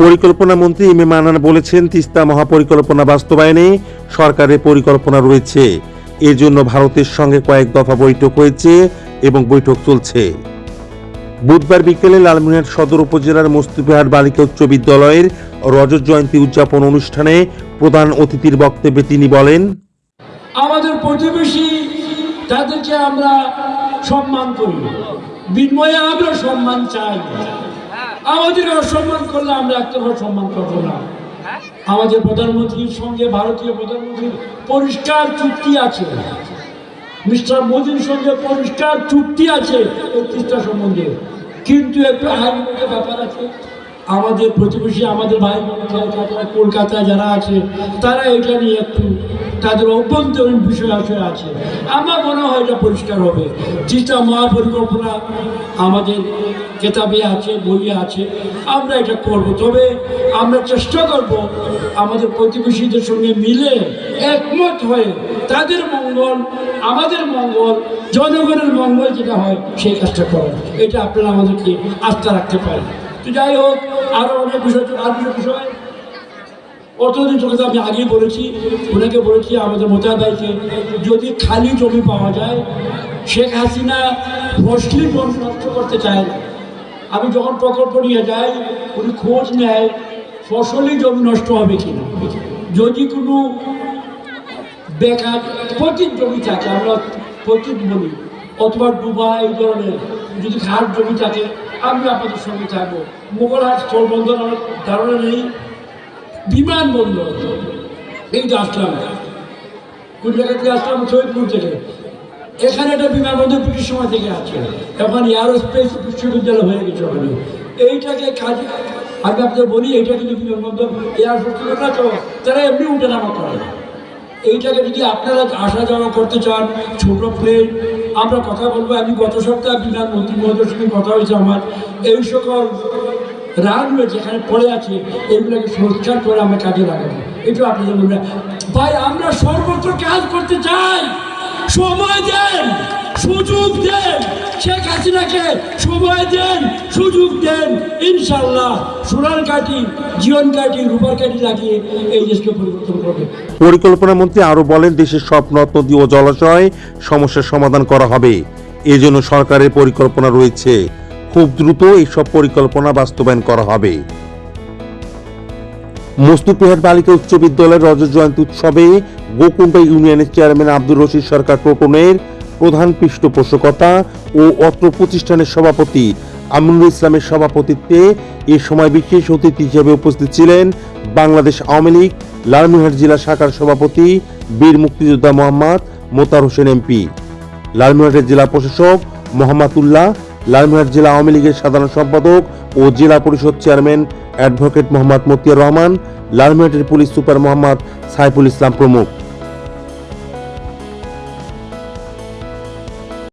পরিকল্পনা মন্ত্রী M A বলেছেন, তিস্তা মহাপরিকল্পনা বাস্তবায়নে সরকারের পরিকল্পনা রয়েছে। এর জন্য ভারতের সঙ্গে কয়েক দফা বৈঠক হয়েছে এবং বৈঠক চলছে। বুধবার বিকেলে লালমিনহাট সদর উপজেলার মুস্তিফাহাট বালিকা উচ্চ বিদ্যালয়ের রজত জয়ন্তী উদযাপন অনুষ্ঠানে প্রধান অতিথির বক্তব্যে তিনি বলেন, আমাদের প্রতিবেশী তাদেরকে আমরা সম্মান করি। বিনিময়ে আমরা সম্মান চাই। আমাদের অসম্মান করলে আমরা একতরফা সম্মান করব না। আমাদের প্রধানমন্ত্রীর সঙ্গে ভারতীয় প্রধানমন্ত্রীর পরিষ্কার চুক্তি আছে। মিস্টার মোদির সঙ্গে পরিষ্কার চুক্তি আছে এই তিস্তা সম্বন্ধে। কিন্তু একটু আইনগত ব্যাপার আছে। আমাদের প্রতিবেশী আমাদের ভাই কলকাতায় যারা আছে তারা এটা নিয়ে একটু তাদের অভ্যন্তরীণ বিষয় আসলে আছে আমার মনে হয় এটা পরিষ্কার হবে। তিস্তা মহাপরিকল্পনা আমাদের কেতাবে আছে, বইয়ে আছে, আমরা এটা করব। তবে আমরা চেষ্টা করব আমাদের প্রতিবেশীদের সঙ্গে মিলে একমত হয়ে তাদের মঙ্গল, আমাদের মঙ্গল, জনগণের মঙ্গল যেটা হয় সেই কাজটা করার এটা আপনারা আমাদেরকে আস্থা রাখতে পারেন। তো যাই হোক আরও অনেক বিষয় আর বিষয় অর্থনীতি কথা আমি আগেই বলেছি ওনাকে বলেছি আমাদের মোতাবেকে যদি খালি জমি পাওয়া যায় শেখ হাসিনা ফসলি জমি নষ্ট করতে চায় না আমি যখন প্রকল্প নিয়ে যাই উনি খোঁজ নেয় ফসলি জমি নষ্ট হবে কিনা যদি কোনো বেকার পতিত জমি থাকে আমরা পতিত বলি অথবা ডুবা এই ধরনের যদি ঘাট জমি থাকে আমি আপনাদের সঙ্গে থাকব মোগলহাট স্থলবন্দর আমার ধারণা নেই বিমানবন্দর যে আসলাম। কোন জায়গা থেকে আসলাম? সৈয়দপুর থেকে। এখানে একটা বিমানবন্দর ব্রিটিশ সময় থেকে আছে। এখন এয়ারোস্পেস বিশ্ববিদ্যালয় হয়ে গেছে ওখানে। এইটাকে কাজে আমি আপনাদের বলি, এইটা কিন্তু বিমানবন্দর এয়ারফোর্স না তো তারা এমনি উঠে নামা করে। এইটাকে যদি আপনারা আসা যাওয়া করতে চান, ছোট প্লেন আমরা কথা বলব। আমি গত সপ্তাহে বিমান মন্ত্রী মহোদয়ের সঙ্গে কথা হয়েছে আমার। এই সকল রানওয়ে যেখানে পড়ে আছে, এগুলোকে সংস্কার করে আমরা কাজে লাগাবো। এটা আপনাদের বলবেন ভাই, আমরা সর্বত্র কাজ করতে চাই। সময় দেন, সুযোগ দেন। শেখ হাসিনাকে সময় দেন, সুযোগ দেন। ইনশাল্লাহ সোনার কাঠি জীবন কাঠি, রূপার কাঠি লাগিয়ে এই দেশকে পরিবর্তন করবে। পরিকল্পনা মন্ত্রী আরও বলেন, দেশের সব নদ, নদী ও জলাশয় সমস্যার সমাধান করা হবে। এজন্য সরকারের পরিকল্পনা রয়েছে। খুব দ্রুত এইসব পরিকল্পনা বাস্তবায়ন করা হবে। মুস্তুফিহাট বালিকা উচ্চ বিদ্যালয়ের রজত জয়ন্তী উৎসবে গোকুণ্ড ইউনিয়নের চেয়ারম্যান আব্দুর রশিদ সরকার টোটনের প্রধান পৃষ্ঠপোষকতা ও অত্র প্রতিষ্ঠানের সভাপতি আমিনুল ইসলামের সভাপতিত্বে এ সময় বিশেষ অতিথি হিসেবে উপস্থিত ছিলেন বাংলাদেশ আওয়ামী লীগ লালমিনহাট জেলা শাখার সভাপতি বীর মুক্তিযোদ্ধা মোহাম্মদ মোতার হোসেন এমপি লালমিনহাটের জেলা প্রশাসক মোহাম্মদ উল্লাহ লালমিনহাট জেলা আওয়ামী লীগের সাধারণ সম্পাদক ও জেলা পরিষদ চেয়ারম্যান অ্যাডভোকেট মোহাম্মদ মতিয়ার রহমান লালমিনহাটের পুলিশ সুপার মোহাম্মদ সাইফুল ইসলাম প্রমুখ।